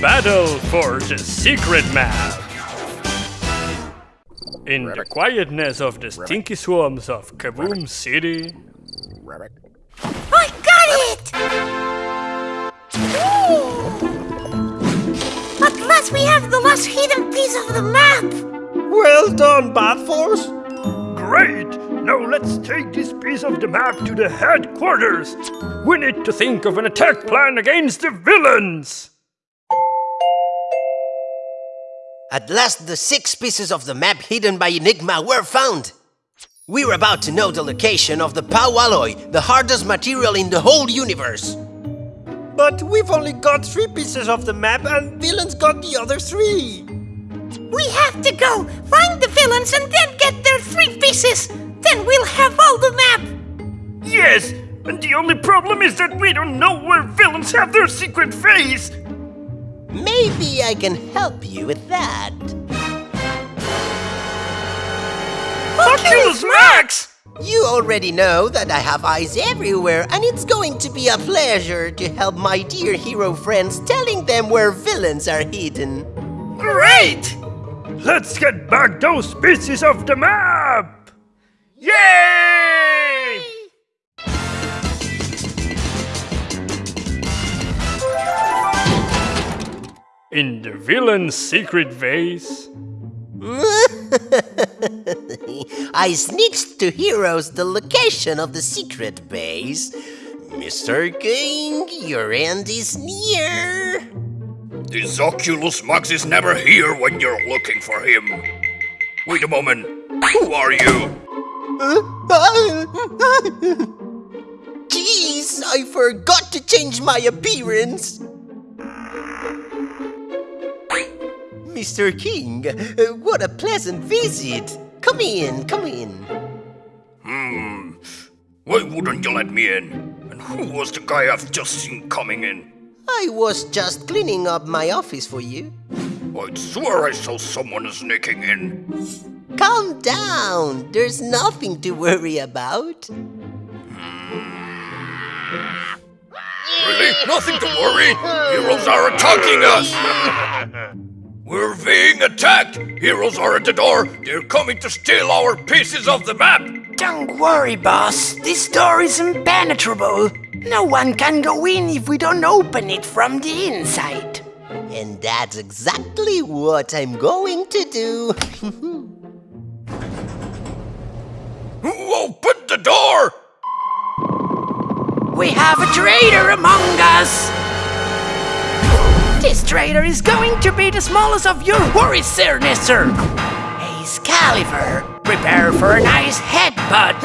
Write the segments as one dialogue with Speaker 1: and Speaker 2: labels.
Speaker 1: battle for the secret map. In the quietness of the stinky swamps of Kaboom City,
Speaker 2: I got it! Ooh. At last we have the last hidden piece of the map!
Speaker 3: Well done, Bad Force.
Speaker 1: Great! Now let's take this piece of the map to the headquarters. We need to think of an attack plan against the villains.
Speaker 4: At last, the six pieces of the map hidden by Enigma were found. We're about to know the location of the POW alloy, the hardest material in the whole universe.
Speaker 3: But we've only got three pieces of the map and villains got the other three.
Speaker 2: We have to go, find the villains and then get their three pieces! Then we'll have all the map!
Speaker 1: Yes, and the only problem is that we don't know where villains have their secret phase.
Speaker 4: Maybe I can help you with that.
Speaker 1: Oculus Max!
Speaker 4: You already know that I have eyes everywhere, and it's going to be a pleasure to help my dear hero friends telling them where villains are hidden.
Speaker 1: Great! Let's get back those pieces of the map! Yay! In the villain's secret vase,
Speaker 4: I snitched to heroes the location of the secret base. Mr. King, your end is near.
Speaker 5: This Oculus Max is never here when you're looking for him. Wait a moment. Who are you?
Speaker 4: Jeez, I forgot to change my appearance. Mr. King, uh, what a pleasant visit. Come in, come in.
Speaker 5: Hmm. Why wouldn't you let me in? And who was the guy I've just seen coming in?
Speaker 4: I was just cleaning up my office for you.
Speaker 5: I'd swear I saw someone sneaking in.
Speaker 4: Calm down. There's nothing to worry about.
Speaker 5: Really? Nothing to worry. Heroes are attacking us. We're being attacked. Heroes are at the door. They're coming to steal our pieces of the map.
Speaker 6: Don't worry, boss. This door is impenetrable. No one can go in if we don't open it from the inside.
Speaker 4: And that's exactly what I'm going to do.
Speaker 5: Who opened the door?
Speaker 6: We have a traitor among us! This traitor is going to be the smallest of your worries, Sir Nisser! Excalibur, prepare for a nice headbutt!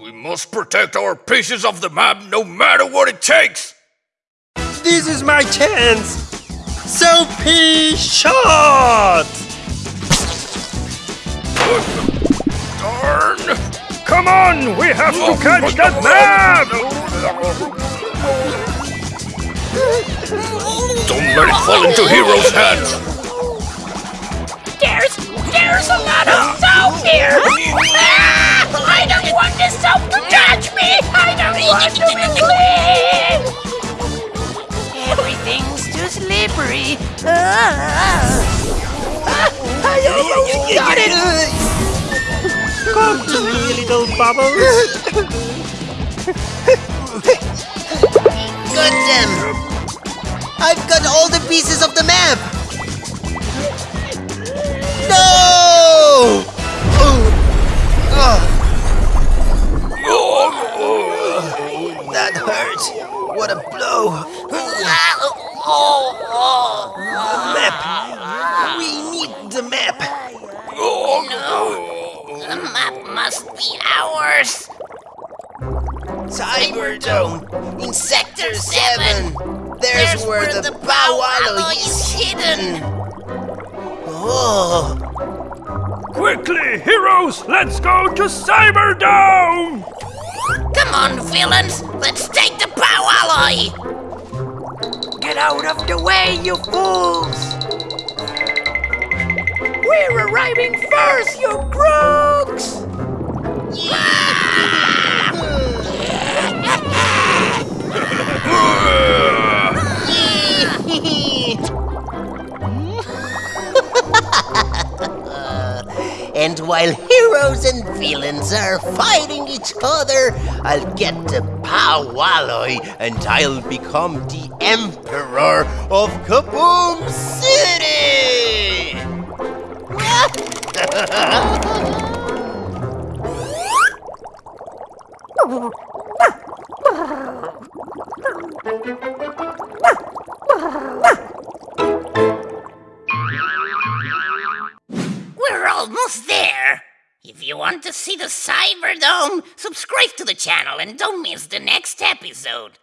Speaker 5: We must protect our pieces of the map no matter what it takes.
Speaker 3: This is my chance. Soapy shot!
Speaker 5: Darn!
Speaker 1: come on! We have to catch that map!
Speaker 5: Don't let it fall into Hero's hands.
Speaker 2: There's, there's a lot of soap here! Ah, I don't want this soap to touch me! I don't want to be clean!
Speaker 6: Everything's too slippery. Ah. I almost got it!
Speaker 3: Come to me, little bubbles.
Speaker 4: Got them! I've got all the pieces of the map! No!
Speaker 2: Must be ours!
Speaker 4: Cyberdome in Sector 7. There's, where, the, Pow alloy is hidden. Oh,
Speaker 1: Quickly, heroes! Let's go to Cyberdome!
Speaker 2: Come on, villains! Let's take the Pow alloy!
Speaker 6: Get out of the way, you fools! We're arriving first, you crooks!
Speaker 4: and while heroes and villains are fighting each other, I'll get to Pow alloy and I'll become the Emperor of Kaboom City!
Speaker 2: We're almost there. If you want to see the Cyberdome, subscribe to the channel and don't miss the next episode.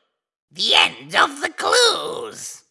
Speaker 2: The end of the clues.